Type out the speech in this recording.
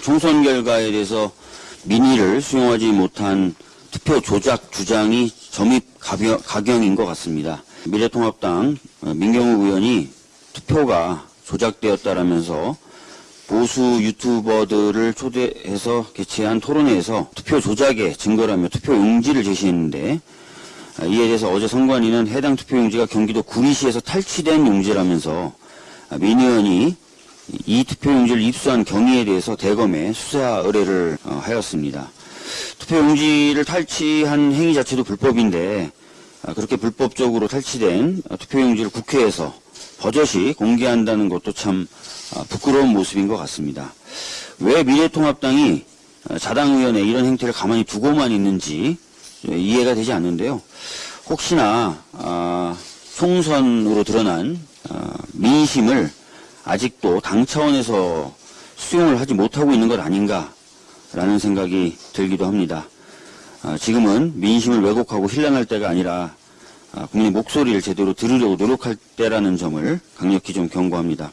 총선 결과에 대해서 민의를 수용하지 못한 투표 조작 주장이 점입 가경인 것 같습니다. 미래통합당 어, 민경우 의원이 투표가 조작되었다라면서 보수 유튜버들을 초대해서 개최한 토론회에서 투표 조작의 증거라며 투표 용지를 제시했는데 아, 이에 대해서 어제 선관위는 해당 투표 용지가 경기도 구리시에서 탈취된 용지라면서 아, 민 의원이 이 투표 용지를 입수한 경위에 대해서 대검에 수사 의뢰를 어, 하였습니다. 투표 용지를 탈취한 행위 자체도 불법인데 아, 그렇게 불법적으로 탈취된 어, 투표 용지를 국회에서 버젓이 공개한다는 것도 참 아, 부끄러운 모습인 것 같습니다. 왜 미래통합당이 어, 자당 의원의 이런 행태를 가만히 두고만 있는지 예, 이해가 되지 않는데요. 혹시나 아, 총선으로 드러난 아, 민심을 아직도 당 차원에서 수용을 하지 못하고 있는 것 아닌가라는 생각이 들기도 합니다. 아, 지금은 민심을 왜곡하고 힐난할 때가 아니라 아, 국민의 목소리를 제대로 들으려고 노력할 때라는 점을 강력히 좀 경고합니다.